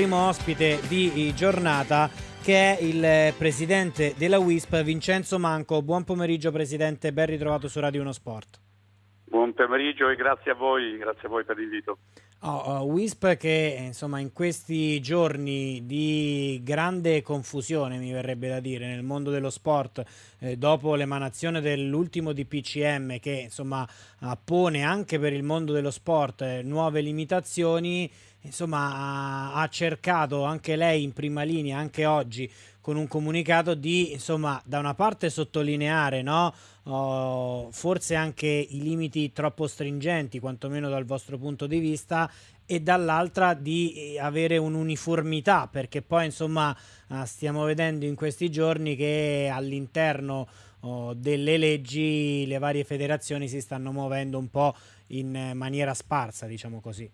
primo ospite di giornata che è il presidente della WISP Vincenzo Manco. Buon pomeriggio Presidente, ben ritrovato su Radio 1 Sport. Buon pomeriggio e grazie a voi, grazie a voi per l'invito. Oh, uh, WISP che insomma in questi giorni di grande confusione mi verrebbe da dire nel mondo dello sport eh, dopo l'emanazione dell'ultimo DPCM che insomma appone anche per il mondo dello sport eh, nuove limitazioni insomma ha, ha cercato anche lei in prima linea anche oggi con un comunicato di insomma da una parte sottolineare no? oh, forse anche i limiti troppo stringenti quantomeno dal vostro punto di vista e dall'altra di eh, avere un'uniformità perché poi insomma eh, stiamo vedendo in questi giorni che all'interno oh, delle leggi le varie federazioni si stanno muovendo un po' in maniera sparsa diciamo così.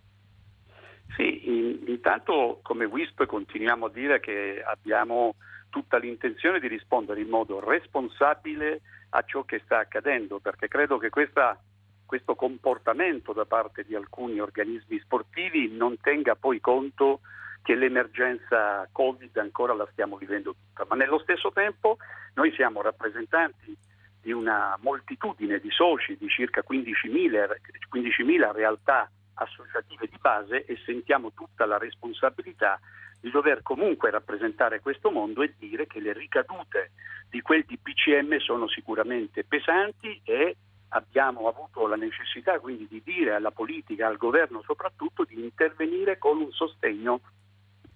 Sì, in, intanto come WISP continuiamo a dire che abbiamo tutta l'intenzione di rispondere in modo responsabile a ciò che sta accadendo, perché credo che questa, questo comportamento da parte di alcuni organismi sportivi non tenga poi conto che l'emergenza Covid ancora la stiamo vivendo tutta, ma nello stesso tempo noi siamo rappresentanti di una moltitudine di soci, di circa 15.000, 15.000 realtà associative di base e sentiamo tutta la responsabilità di dover comunque rappresentare questo mondo e dire che le ricadute di quel DPCM sono sicuramente pesanti e abbiamo avuto la necessità quindi di dire alla politica, al governo soprattutto, di intervenire con un sostegno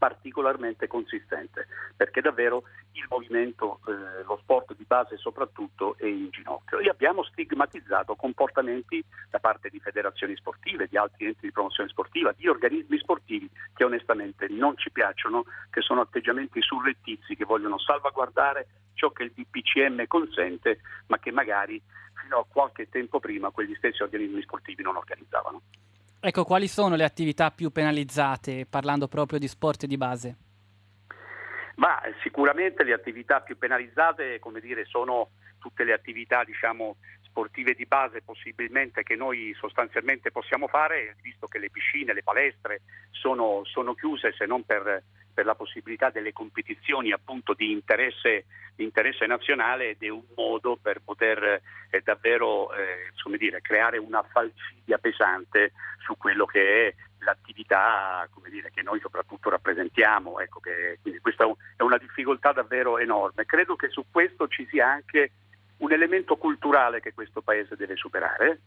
particolarmente consistente, perché davvero il movimento, eh, lo sport di base soprattutto è in ginocchio. E abbiamo stigmatizzato comportamenti da parte di federazioni sportive, di altri enti di promozione sportiva, di organismi sportivi che onestamente non ci piacciono, che sono atteggiamenti surrettizi che vogliono salvaguardare ciò che il DPCM consente, ma che magari fino a qualche tempo prima quegli stessi organismi sportivi non organizzavano. Ecco, quali sono le attività più penalizzate parlando proprio di sport di base? Ma sicuramente le attività più penalizzate, come dire, sono tutte le attività, diciamo, sportive di base possibilmente che noi sostanzialmente possiamo fare, visto che le piscine, le palestre sono, sono chiuse se non per, per, la possibilità delle competizioni appunto di interesse, di interesse nazionale ed è un modo per poter eh, davvero eh, dire, creare una falcidia pesante su quello che è l'attività dire, che noi soprattutto rappresentiamo. Ecco che, quindi questa è una difficoltà davvero enorme. Credo che su questo ci sia anche un elemento culturale che questo Paese deve superare.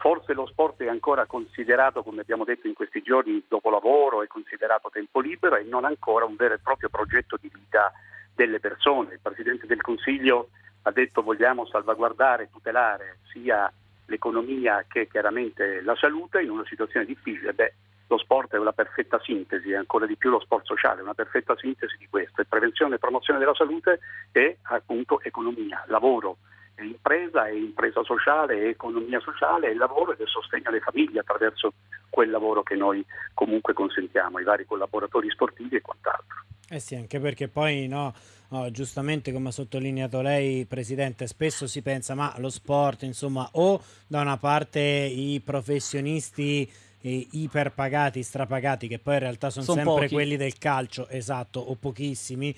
Forse lo sport è ancora considerato, come abbiamo detto in questi giorni, dopo lavoro, è considerato tempo libero e non ancora un vero e proprio progetto di vita delle persone. Il Presidente del Consiglio ha detto vogliamo salvaguardare e tutelare sia l'economia che chiaramente la salute in una situazione difficile. Beh, lo sport è una perfetta sintesi, ancora di più lo sport sociale, è una perfetta sintesi di questo. E prevenzione e promozione della salute è appunto economia, lavoro, è impresa, è impresa sociale, economia sociale, è lavoro ed è sostegno alle famiglie attraverso quel lavoro che noi comunque consentiamo ai vari collaboratori sportivi e quant'altro. Eh sì, anche perché poi no, no, giustamente come ha sottolineato lei, Presidente, spesso si pensa ma lo sport, insomma, o da una parte i professionisti eh, iperpagati, strapagati, che poi in realtà sono son sempre pochi. quelli del calcio, esatto, o pochissimi,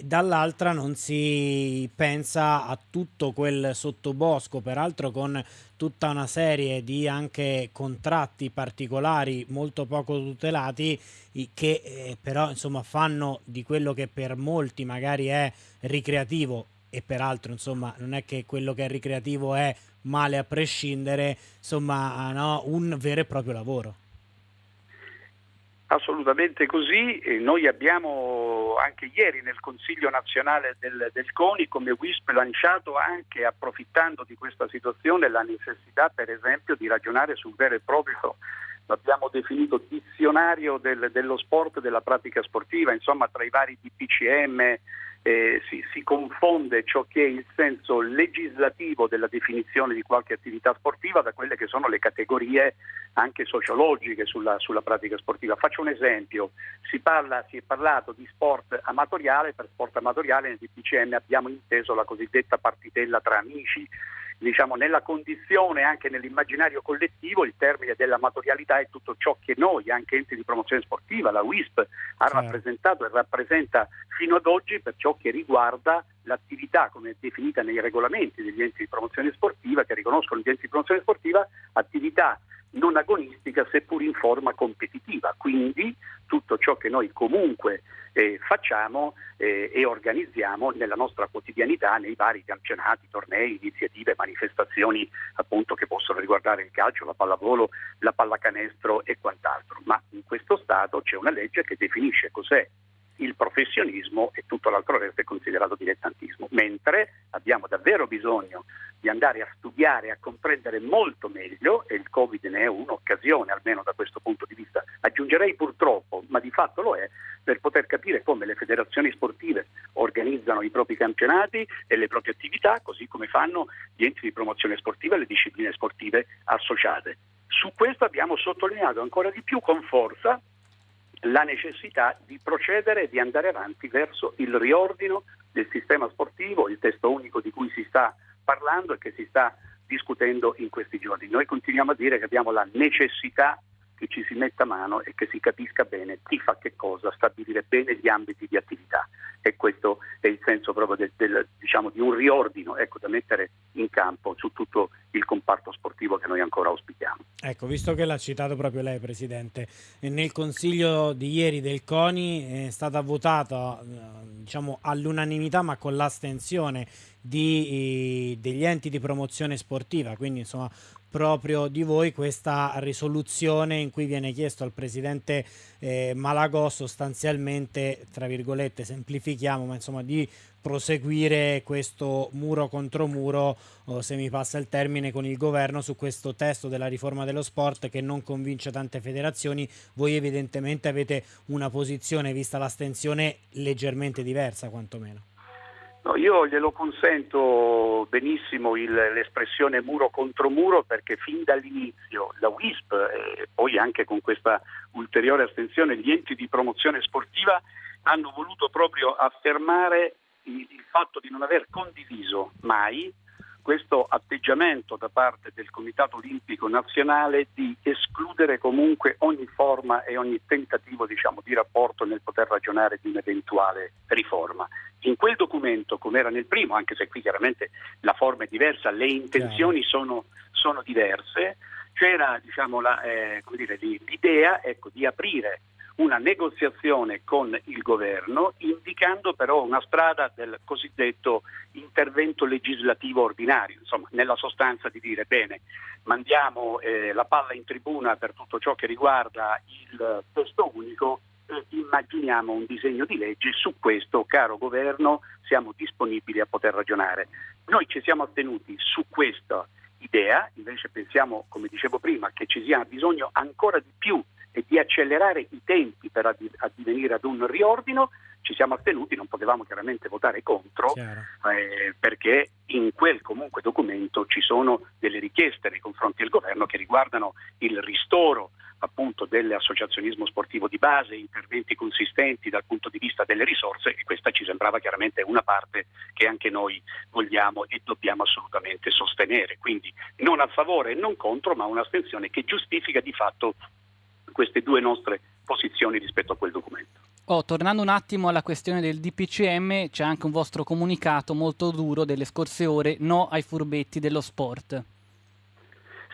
dall'altra non si pensa a tutto quel sottobosco, peraltro con tutta una serie di anche contratti particolari molto poco tutelati che eh, però insomma fanno di quello che per molti magari è ricreativo e peraltro insomma non è che quello che è ricreativo è male a prescindere, insomma no, un vero e proprio lavoro. Assolutamente così, e noi abbiamo anche ieri nel Consiglio nazionale del, del, CONI come WISP lanciato anche approfittando di questa situazione la necessità per esempio di ragionare sul vero e proprio, l'abbiamo definito dizionario del, dello sport e della pratica sportiva, insomma tra i vari DPCM, eh, si, si, confonde ciò che è il senso legislativo della definizione di qualche attività sportiva da quelle che sono le categorie anche sociologiche sulla, sulla pratica sportiva. Faccio un esempio, si, parla, si, è parlato di sport amatoriale, per sport amatoriale nel DPCM abbiamo inteso la cosiddetta partitella tra amici diciamo, nella condizione, anche nell'immaginario collettivo, il termine dell'amatorialità è tutto ciò che noi, anche enti di promozione sportiva, la WISP, ha certo. rappresentato e rappresenta fino ad oggi per ciò che riguarda l'attività come definita nei regolamenti degli enti di promozione sportiva che riconoscono gli enti di promozione sportiva, attività non agonistica seppur in forma competitiva. Quindi tutto ciò che noi comunque eh, facciamo eh, e organizziamo nella nostra quotidianità nei vari campionati, tornei, iniziative, manifestazioni appunto che possono riguardare il calcio, la pallavolo, la pallacanestro e quant'altro. Ma in questo Stato c'è una legge che definisce cos'è il professionismo e tutto l'altro resto è considerato dilettantismo, mentre abbiamo davvero bisogno di andare a studiare, a comprendere molto meglio, e il Covid ne è un'occasione almeno da questo punto di vista, aggiungerei purtroppo, ma di fatto lo è, per poter capire come le federazioni sportive organizzano i propri campionati e le proprie attività, così come fanno gli enti di promozione sportiva e le discipline sportive associate. Su questo abbiamo sottolineato ancora di più con forza la necessità di procedere e di andare avanti verso il riordino del sistema sportivo, il testo unico di cui si sta parlando e che si sta discutendo in questi giorni. Noi continuiamo a dire che abbiamo la necessità che ci si metta mano e che si capisca bene chi fa che cosa, stabilire bene gli ambiti di attività e questo è il senso proprio del, del, diciamo, di un riordino ecco, da mettere in campo su tutto il comparto sportivo che noi ancora auspichiamo. Ecco, visto che l'ha citato proprio lei Presidente, nel consiglio di ieri del CONI è stata votata diciamo, all'unanimità ma con l'astensione di, degli enti di promozione sportiva, quindi insomma proprio di voi questa risoluzione in cui viene chiesto al Presidente eh, Malagò sostanzialmente, tra virgolette, semplifichiamo, ma insomma di proseguire questo muro contro muro, o se mi passa il termine, con il governo su questo testo della riforma dello sport che non convince tante federazioni. Voi evidentemente avete una posizione, vista l'astensione, leggermente diversa quantomeno. No, io glielo consento benissimo il, l'espressione muro contro muro perché fin dall'inizio la WISP e poi anche con questa ulteriore astensione gli enti di promozione sportiva hanno voluto proprio affermare il, il fatto di non aver condiviso mai questo atteggiamento da parte del Comitato Olimpico Nazionale di escludere comunque ogni forma e ogni tentativo diciamo, di rapporto nel poter ragionare di un'eventuale riforma. In quel documento, come era nel primo, anche se qui chiaramente la forma è diversa, le intenzioni sono, sono diverse, c'era diciamo, la, eh, dire, l'idea ecco, di aprire una negoziazione con il governo indicando però una strada del cosiddetto intervento legislativo ordinario, insomma nella sostanza di dire bene mandiamo eh, la palla in tribuna per tutto ciò che riguarda il testo unico e immaginiamo un disegno di legge, su questo caro governo siamo disponibili a poter ragionare. Noi ci siamo attenuti su questa idea, invece pensiamo, come dicevo prima, che ci sia bisogno ancora di più e di accelerare i tempi per addivenire ad un riordino, ci siamo astenuti, non potevamo chiaramente votare contro eh, perché in quel comunque documento ci sono delle richieste nei confronti del governo che riguardano il ristoro appunto dell'associazionismo sportivo di base, interventi consistenti dal punto di vista delle risorse e questa ci sembrava chiaramente una parte che anche noi vogliamo e dobbiamo assolutamente sostenere. Quindi non a favore e non contro, ma un'astensione che giustifica di fatto queste due nostre posizioni rispetto a quel documento. Oh, tornando un attimo alla questione del DPCM, c'è anche un vostro comunicato molto duro delle scorse ore, no ai furbetti dello sport.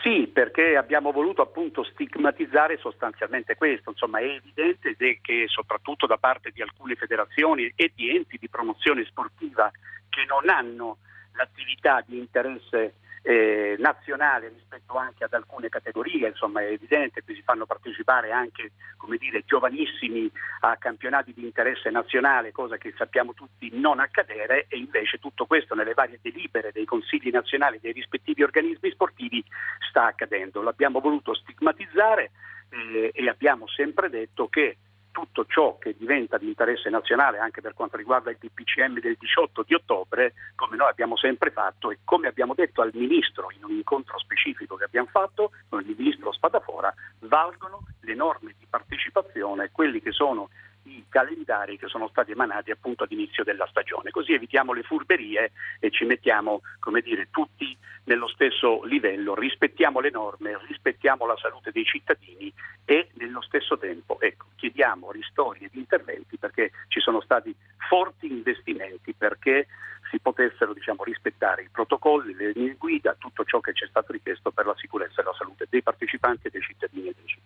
Sì, perché abbiamo voluto appunto stigmatizzare sostanzialmente questo, insomma è evidente che soprattutto da parte di alcune federazioni e di enti di promozione sportiva che non hanno l'attività di interesse eh, nazionale rispetto anche ad alcune categorie, insomma è evidente che si fanno partecipare anche dire, giovanissimi a campionati di interesse nazionale, cosa che sappiamo tutti non accadere e invece tutto questo nelle varie delibere dei consigli nazionali dei rispettivi organismi sportivi sta accadendo. L'abbiamo voluto stigmatizzare eh, e abbiamo sempre detto che tutto ciò che diventa di interesse nazionale anche per quanto riguarda il DPCM del 18 di ottobre, come noi abbiamo sempre fatto e come abbiamo detto al Ministro in un incontro specifico che abbiamo fatto con il Ministro Spadafora, valgono le norme di partecipazione, quelli che sono i calendari che sono stati emanati appunto ad inizio della stagione, così evitiamo le furberie e ci mettiamo, come dire, tutti nello stesso livello, rispettiamo le norme, rispettiamo la salute dei cittadini e nello stesso tempo ecco, chiediamo ristori ed interventi perché ci sono stati forti investimenti perché si potessero diciamo, rispettare i protocolli, le linee guida, tutto ciò che ci è stato richiesto per la sicurezza e la salute dei partecipanti e dei cittadini e dei cittadini.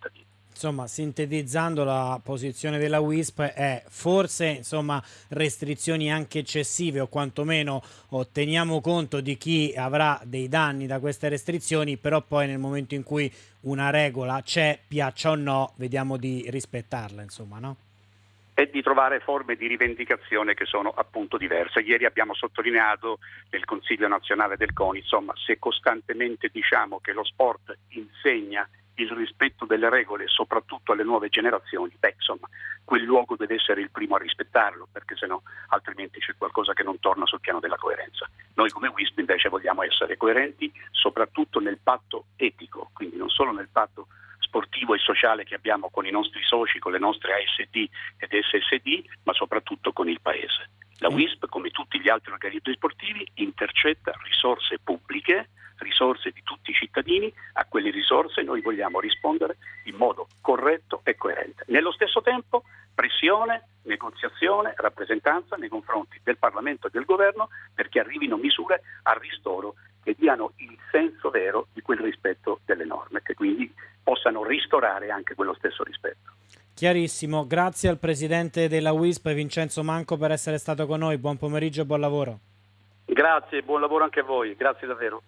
Insomma, sintetizzando la posizione della WISP è forse insomma, restrizioni anche eccessive o quantomeno otteniamo conto di chi avrà dei danni da queste restrizioni, però poi nel momento in cui una regola c'è, piaccia o no, vediamo di rispettarla, insomma, no? e di trovare forme di rivendicazione che sono appunto diverse. Ieri abbiamo sottolineato nel Consiglio nazionale del CONI, insomma, se costantemente diciamo che lo sport insegna il rispetto delle regole, soprattutto alle nuove generazioni, beh, insomma, quel luogo deve essere il primo a rispettarlo, perché sennò altrimenti c'è qualcosa che non torna sul piano della coerenza. Noi come WISP invece vogliamo essere coerenti soprattutto nel patto etico, quindi non solo nel patto sportivo e sociale che abbiamo con i nostri soci, con le nostre ASD ed SSD, ma soprattutto con il Paese. La mm. WISP, come tutti gli altri organismi sportivi, intercetta risorse pubbliche, risorse di tutti i cittadini, a quelle risorse noi vogliamo rispondere in modo corretto e coerente. Nello stesso tempo pressione, negoziazione, rappresentanza nei confronti del Parlamento e del Governo perché arrivino misure a ristoro che diano il senso vero di quel rispetto delle norme, che quindi possano ristorare anche quello stesso rispetto. Chiarissimo, grazie al Presidente della WISP Vincenzo Manco per essere stato con noi, buon pomeriggio e buon lavoro. Grazie, buon lavoro anche a voi, grazie davvero.